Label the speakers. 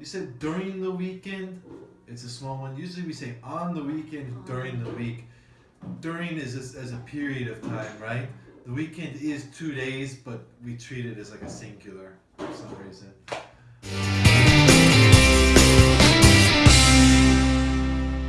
Speaker 1: You said during the weekend, it's a small one. Usually we say on the weekend during the week. During is as, as a period of time, right? The weekend is two days, but we treat it as like a singular for some reason.